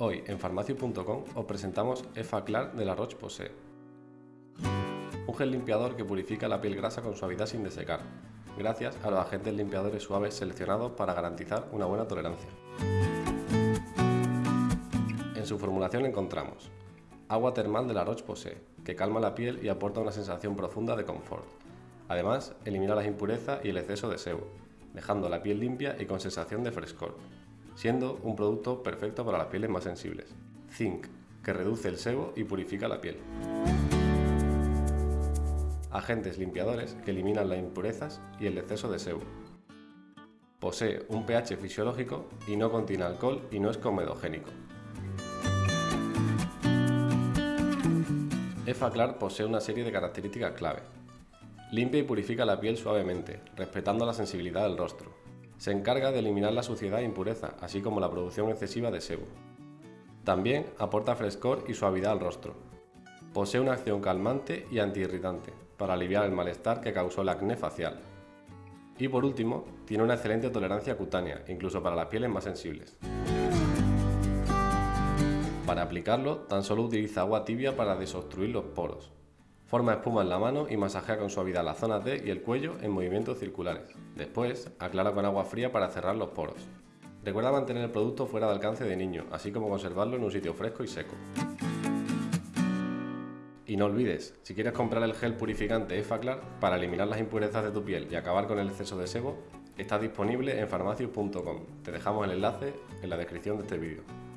Hoy en farmacio.com os presentamos EFA Clar de la Roche-Posay. Un gel limpiador que purifica la piel grasa con suavidad sin desecar, gracias a los agentes limpiadores suaves seleccionados para garantizar una buena tolerancia. En su formulación encontramos agua termal de la Roche-Posay, que calma la piel y aporta una sensación profunda de confort. Además, elimina las impurezas y el exceso de sebo, dejando la piel limpia y con sensación de frescor, siendo un producto perfecto para las pieles más sensibles. Zinc, que reduce el sebo y purifica la piel. Agentes limpiadores que eliminan las impurezas y el exceso de sebo. Posee un pH fisiológico y no contiene alcohol y no es comedogénico. EFA posee una serie de características clave. Limpia y purifica la piel suavemente, respetando la sensibilidad del rostro. Se encarga de eliminar la suciedad e impureza, así como la producción excesiva de sebo. También aporta frescor y suavidad al rostro. Posee una acción calmante y antiirritante, para aliviar el malestar que causó el acné facial. Y por último, tiene una excelente tolerancia cutánea, incluso para las pieles más sensibles. Para aplicarlo, tan solo utiliza agua tibia para desobstruir los poros. Forma espuma en la mano y masajea con suavidad las zonas D y el cuello en movimientos circulares. Después, aclara con agua fría para cerrar los poros. Recuerda mantener el producto fuera de alcance de niño, así como conservarlo en un sitio fresco y seco. Y no olvides, si quieres comprar el gel purificante EFACLAR para eliminar las impurezas de tu piel y acabar con el exceso de sebo, está disponible en farmacius.com. Te dejamos el enlace en la descripción de este vídeo.